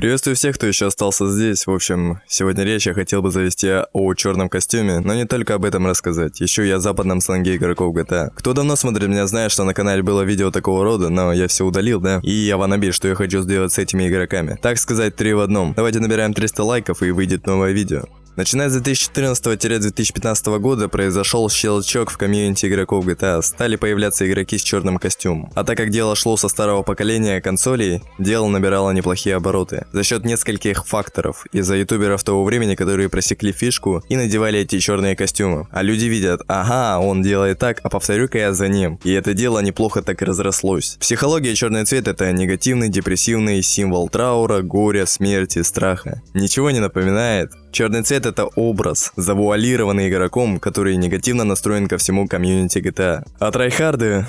Приветствую всех, кто еще остался здесь. В общем, сегодня речь я хотел бы завести о черном костюме, но не только об этом рассказать. Еще и о западном сленге игроков GTA. Кто давно смотрит меня, знает, что на канале было видео такого рода, но я все удалил, да? И я ванаби, что я хочу сделать с этими игроками. Так сказать, три в одном. Давайте набираем 300 лайков и выйдет новое видео. Начиная с 2014-2015 года произошел щелчок в комьюнити игроков GTA, стали появляться игроки с черным костюмом. А так как дело шло со старого поколения консолей, дело набирало неплохие обороты. За счет нескольких факторов. Из-за ютуберов того времени, которые просекли фишку и надевали эти черные костюмы. А люди видят, ага, он делает так, а повторю-ка я за ним. И это дело неплохо так и разрослось. Психология черный цвет это негативный, депрессивный символ траура, горя, смерти, страха. Ничего не напоминает? Черный цвет это образ, завуалированный игроком, который негативно настроен ко всему комьюнити GTA. А трайхарды...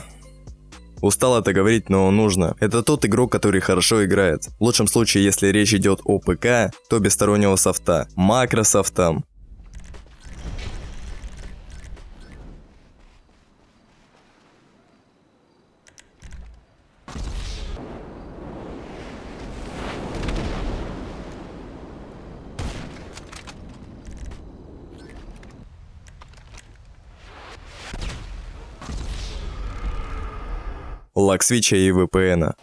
Устал это говорить, но нужно. Это тот игрок, который хорошо играет. В лучшем случае, если речь идет о ПК, то без стороннего софта. Макрософтам, lag switch а и VPN.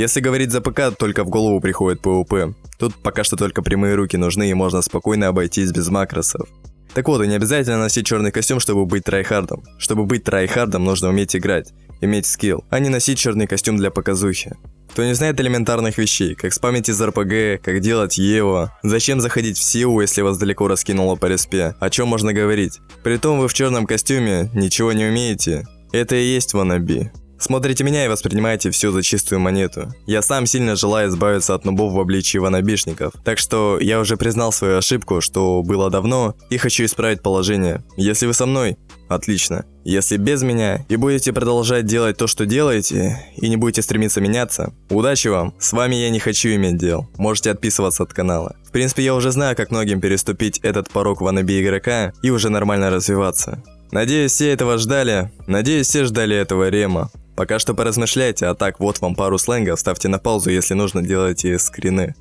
Если говорить за ПК, только в голову приходит PvP. Тут пока что только прямые руки нужны и можно спокойно обойтись без макросов. Так вот, и не обязательно носить черный костюм, чтобы быть tryhard ом. Чтобы быть tryhard ом, нужно уметь играть, иметь skill, а не носить черный костюм для показухи. Кто не знает элементарных вещей, как спамить из RPG, как делать EWO, зачем заходить в силу, если вас далеко раскинуло по респе, о чем можно говорить. Притом вы в черном костюме ничего не умеете. Это и есть wannabe. Смотрите меня и воспринимайте все за чистую монету. Я сам сильно желаю избавиться от нубов в обличии wannabe шников. Так что я уже признал свою ошибку, что было давно, и хочу исправить положение. Если вы со мной, отлично. Если без меня и будете продолжать делать то, что делаете, и не будете стремиться меняться, удачи вам. С вами я не хочу иметь дел. Можете отписываться от канала. В принципе, я уже знаю, как многим переступить этот порог ванаби игрока и уже нормально развиваться. Надеюсь, все этого ждали. Надеюсь, все ждали этого рема. Пока что поразмышляйте, а так вот вам пару сленгов, ставьте на паузу, если нужно, делайте скрины.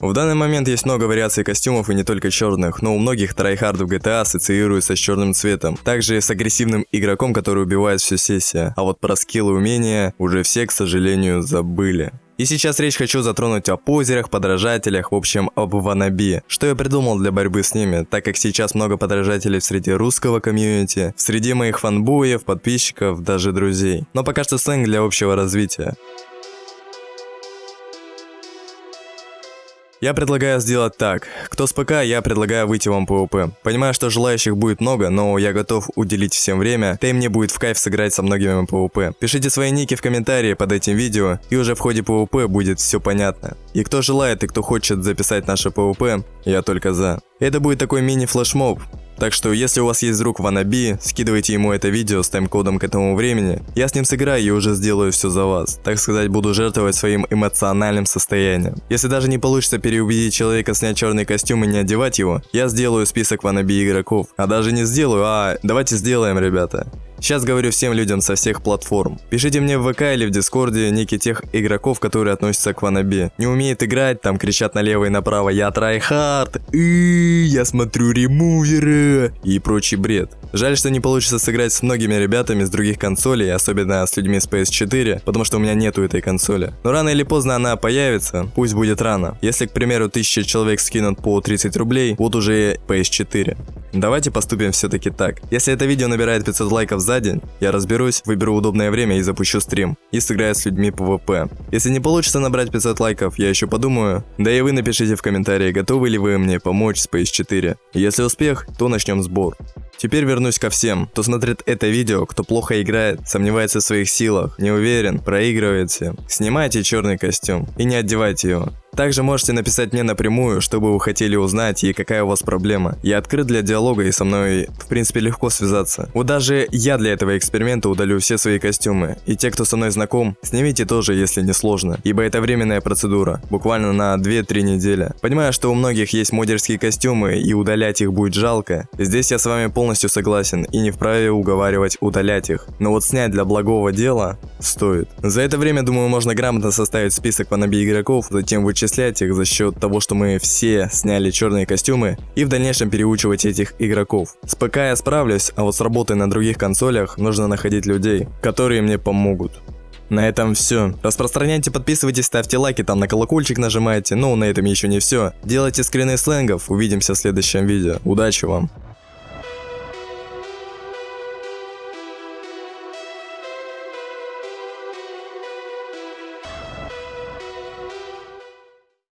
В данный момент есть много вариаций костюмов и не только черных, но у многих tryhard ов GTA ассоциируются с черным цветом. Также с агрессивным игроком, который убивает всю сессию. А вот про skill ы и умения уже все, к сожалению, забыли. И сейчас речь хочу затронуть о позерах, подражателях, в общем, об wannabe. Что я придумал для борьбы с ними, так как сейчас много подражателей среди русского комьюнити, среди моих фанбоев, подписчиков, даже друзей. Но пока что сленг для общего развития. Я предлагаю сделать так. Кто с ПК, я предлагаю выйти вам PvP. Понимаю, что желающих будет много, но я готов уделить всем время, да и мне будет в кайф сыграть со многими PvP. Пишите свои ники в комментарии под этим видео, и уже в ходе PvP будет все понятно. И кто желает и кто хочет записать наше PvP, я только за. Это будет такой мини-флешмоб, так что, если у вас есть друг wannabe, скидывайте ему это видео с тайм-кодом к этому времени. Я с ним сыграю и уже сделаю все за вас. Так сказать, буду жертвовать своим эмоциональным состоянием. Если даже не получится переубедить человека снять черный костюм и не одевать его, я сделаю список wannabe игроков. А даже не сделаю, а давайте сделаем, ребята. Сейчас говорю всем людям со всех платформ. Пишите мне в ВК или в Дискорде ники тех игроков, которые относятся к wannabe. Не умеет играть, там кричат налево и направо «Я tryhard», «Я смотрю ремуверы» и прочий бред. Жаль, что не получится сыграть с многими ребятами с других консолей, особенно с людьми с PS4, потому что у меня нету этой консоли. Но рано или поздно она появится, пусть будет рано. Если, к примеру, 1000 человек скинут по 30 рублей, вот уже PS4. Давайте поступим все-таки так. Если это видео набирает 500 лайков за день, я разберусь, выберу удобное время и запущу стрим. И сыграю с людьми PvP. Если не получится набрать 500 лайков, я еще подумаю. Да и вы напишите в комментарии, готовы ли вы мне помочь с PS4. Если успех, то начнем сбор. Теперь вернусь ко всем, кто смотрит это видео, кто плохо играет, сомневается в своих силах, не уверен, проигрываете. Снимайте черный костюм и не одевайте его. Также можете написать мне напрямую, что бы вы хотели узнать и какая у вас проблема. Я открыт для диалога и со мной, в принципе, легко связаться. Вот даже я для этого эксперимента удалю все свои костюмы. И те, кто со мной знаком, снимите тоже, если не сложно. Ибо это временная процедура, буквально на 2-3 недели. Понимаю, что у многих есть модерские костюмы и удалять их будет жалко. Здесь я с вами полностью согласен и не вправе уговаривать удалять их. Но вот снять для благого дела стоит. За это время, думаю, можно грамотно составить список wannabe игроков, затем вычислять их за счет того, что мы все сняли черные костюмы и в дальнейшем переучивать этих игроков. С ПК я справлюсь, а вот с работой на других консолях нужно находить людей, которые мне помогут. На этом все. Распространяйте, подписывайтесь, ставьте лайки, там на колокольчик нажимайте. Но на этом еще не все. Делайте скрины сленгов. Увидимся в следующем видео. Удачи вам!